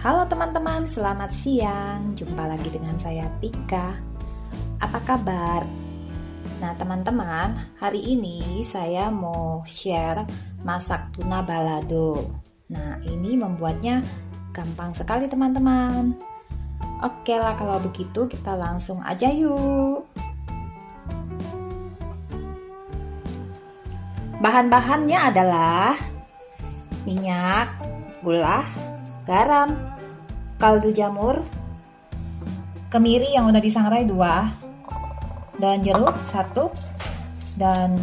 Halo teman-teman, selamat siang. Jumpa lagi dengan saya Tika. Apa kabar? Nah, teman-teman, hari ini saya mau share masak tuna balado. Nah, ini membuatnya gampang sekali teman-teman. Oke lah kalau begitu kita langsung aja yuk. Bahan-bahannya adalah minyak, gula, garam, kaldu jamur, kemiri yang udah disangrai dua, daun jeruk satu, dan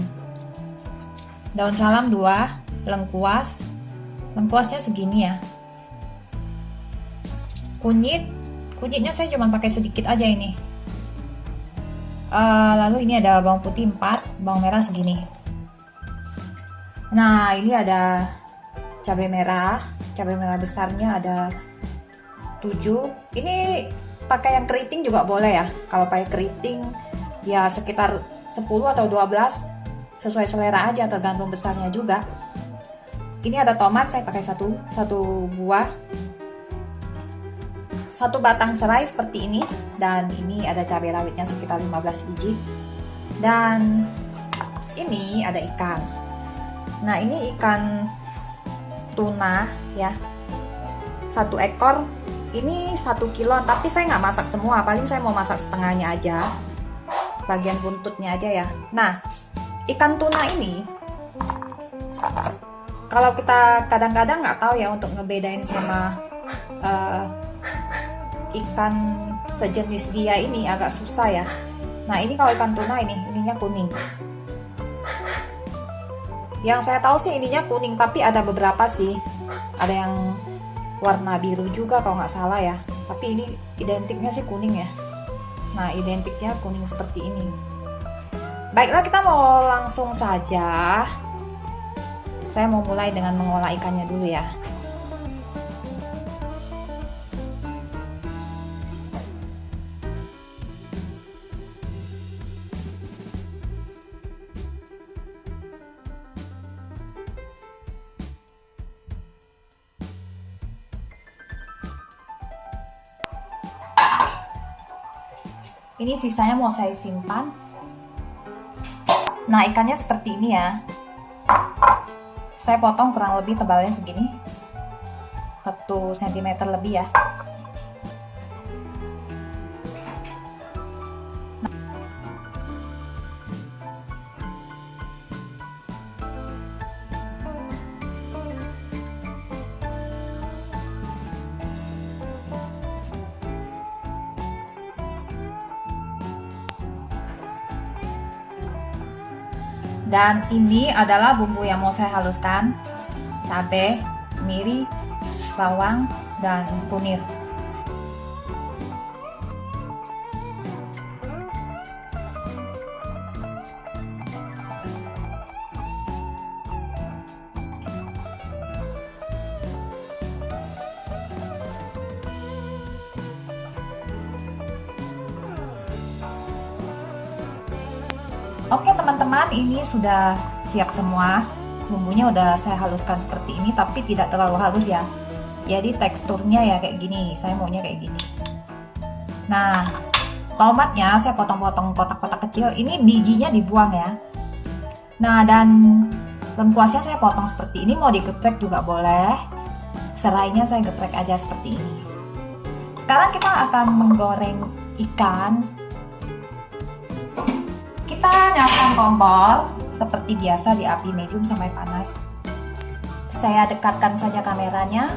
daun salam dua, lengkuas, lengkuasnya segini ya. Kunyit, kunyitnya saya cuma pakai sedikit aja ini. Uh, lalu ini ada bawang putih 4, bawang merah segini. Nah, ini ada cabai merah, cabai merah besarnya ada 7 ini pakai yang keriting juga boleh ya. Kalau pakai keriting ya sekitar 10 atau 12 sesuai selera aja tergantung besarnya juga. Ini ada tomat saya pakai satu satu buah. Satu batang serai seperti ini. Dan ini ada cabai rawitnya sekitar 15 biji. Dan ini ada ikan. Nah ini ikan tuna ya. Satu ekor ini satu kilo tapi saya nggak masak semua paling saya mau masak setengahnya aja. Bagian buntutnya aja ya. Nah ikan tuna ini kalau kita kadang-kadang nggak tahu ya untuk ngebedain sama uh, ikan sejenis dia ini agak susah ya. Nah ini kalau ikan tuna ini ininya kuning yang saya tahu sih ininya kuning, tapi ada beberapa sih. Ada yang warna biru juga kalau nggak salah ya. Tapi ini identiknya sih kuning ya. Nah, identiknya kuning seperti ini. Baiklah, kita mau langsung saja. Saya mau mulai dengan mengolah ikannya dulu ya. Ini sisanya mau saya simpan. Nah, ikannya seperti ini ya. Saya potong kurang lebih tebalnya segini. 1 cm lebih ya. Dan ini adalah bumbu yang mau saya haluskan. Cabai, miri, bawang, dan kunir. Oke teman-teman, ini sudah siap semua. Bumbunya udah saya haluskan seperti ini, tapi tidak terlalu halus ya. Jadi teksturnya ya kayak gini. Saya maunya kayak gini. Nah, tomatnya saya potong-potong kotak-kotak kecil. Ini bijinya dibuang ya. Nah, dan lengkuasnya saya potong seperti ini. Mau digeprek juga boleh. Serainya saya geprek aja seperti ini. Sekarang kita akan menggoreng ikan kompor seperti biasa di api medium sampai panas. Saya dekatkan saja kameranya.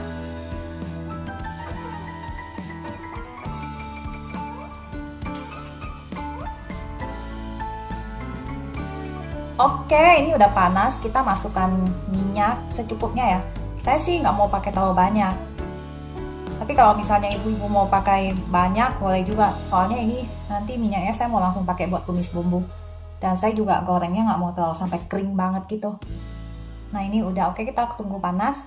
Oke, ini udah panas. Kita masukkan minyak secukupnya ya. Saya sih nggak mau pakai terlalu banyak. Tapi kalau misalnya ibu-ibu mau pakai banyak, boleh juga. Soalnya ini nanti minyaknya saya mau langsung pakai buat tumis bumbu dan saya juga gorengnya nggak mau terlalu sampai kering banget gitu. Nah ini udah oke kita tunggu panas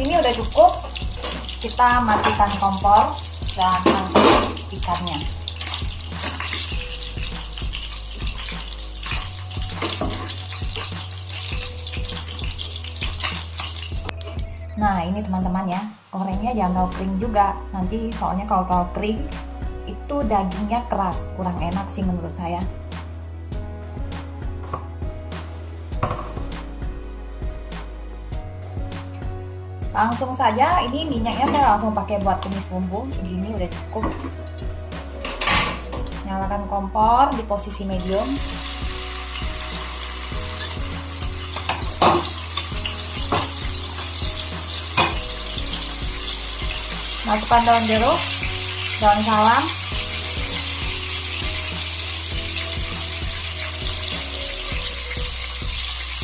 ini udah cukup. Kita matikan kompor dan angkat ikannya. Nah ini teman-teman ya gorengnya jangan terlalu kering juga. Nanti soalnya kalau terlalu kering itu dagingnya keras. Kurang enak sih menurut saya langsung saja ini minyaknya saya langsung pakai buat tumis bumbu segini udah cukup. Nyalakan kompor di posisi medium. Masukkan daun jeruk daun salam.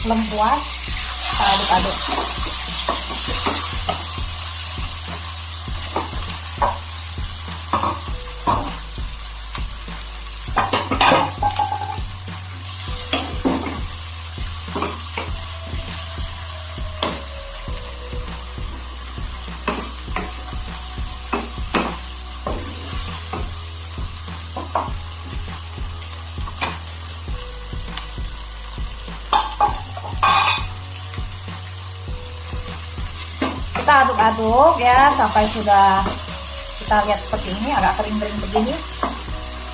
Lengkuas aduk-aduk aduk-aduk ya sampai sudah kita lihat seperti ini agak kering-kering begini.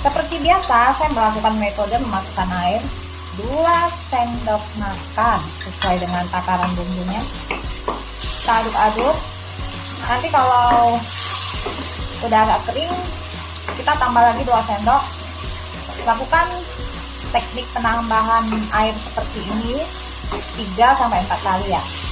Seperti biasa saya melakukan metode memasukkan air 2 sendok makan sesuai dengan takaran bumbunya. Kita aduk-aduk. Nanti kalau sudah agak kering kita tambah lagi 2 sendok. Lakukan teknik penambahan air seperti ini 3 sampai 4 kali ya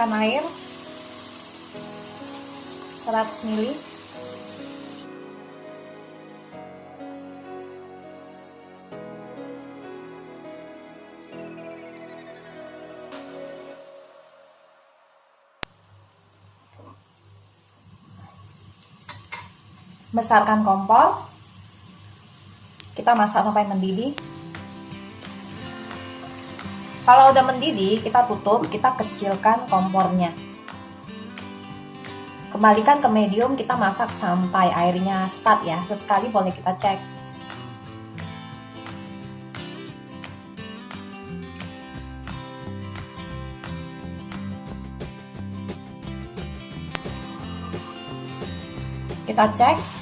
masukkan air. 100 ml besarkan kompor. Kita masak sampai mendidih kalau udah mendidih, kita tutup, kita kecilkan kompornya. Kembalikan ke medium, kita masak sampai airnya start ya. Sesekali boleh kita cek. Kita cek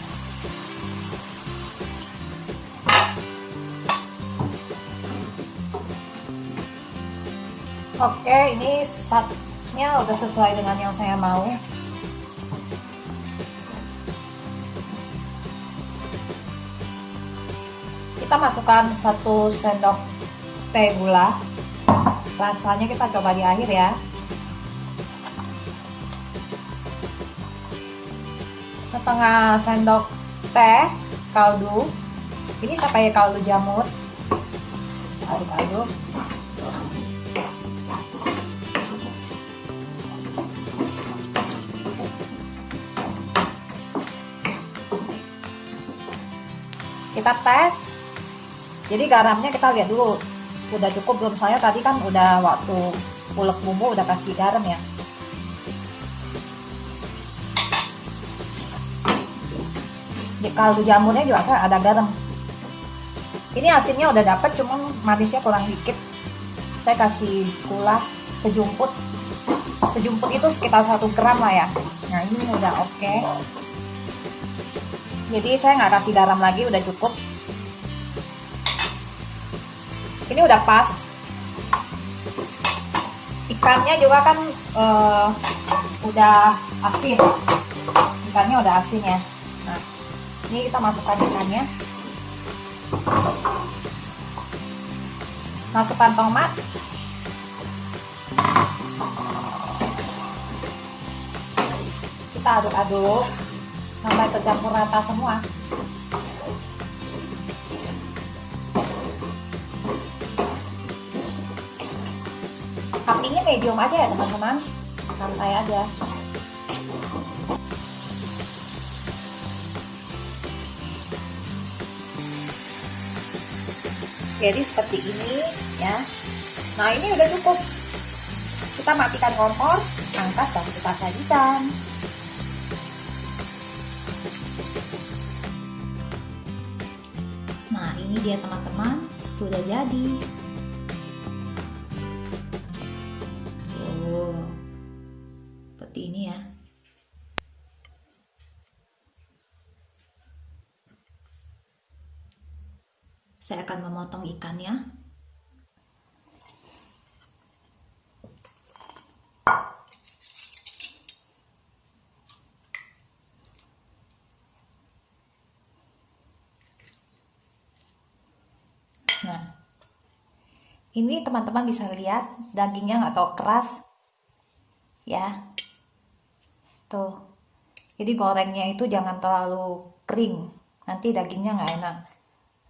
Oke, ini satnya udah sesuai dengan yang saya mau. Kita masukkan satu sendok teh gula. Rasanya kita coba di akhir ya. Setengah sendok teh kaldu. Ini saya pakai kaldu jamur. Aduk-aduk. Kita tes. Jadi garamnya kita lihat dulu. Udah cukup belum? Saya tadi kan udah waktu ulek bumbu udah kasih garam ya. Di kaldu jamurnya juga saya ada garam. Ini asinnya udah dapet cuman manisnya kurang dikit. Saya kasih gula sejumput. Sejumput itu sekitar satu gram lah ya. Nah ini udah oke. okay jadi saya nggak kasih garam lagi udah cukup. Ini udah pas. Ikannya juga kan uh, udah asin. Ikannya udah asin ya. Nah ini kita masukkan ikannya. Masukkan tomat. Kita aduk-aduk sampai tercampur rata semua. Apinya medium aja ya teman-teman. Santai aja. Jadi seperti ini ya. Nah ini udah cukup. Kita matikan kompor angkat dan kita sajikan nah ini dia teman-teman. Sudah jadi. Oh seperti ini ya. Saya akan memotong ikannya Nah, ini teman-teman bisa lihat dagingnya nggak tahu keras, ya. Tuh, jadi gorengnya itu jangan terlalu kering, nanti dagingnya nggak enak.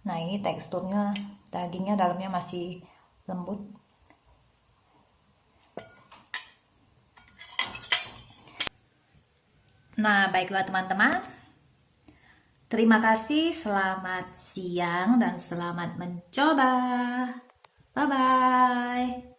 Nah, ini teksturnya dagingnya dalamnya masih lembut. Nah, baiklah teman-teman. Terima kasih, selamat siang dan selamat mencoba. Bye bye.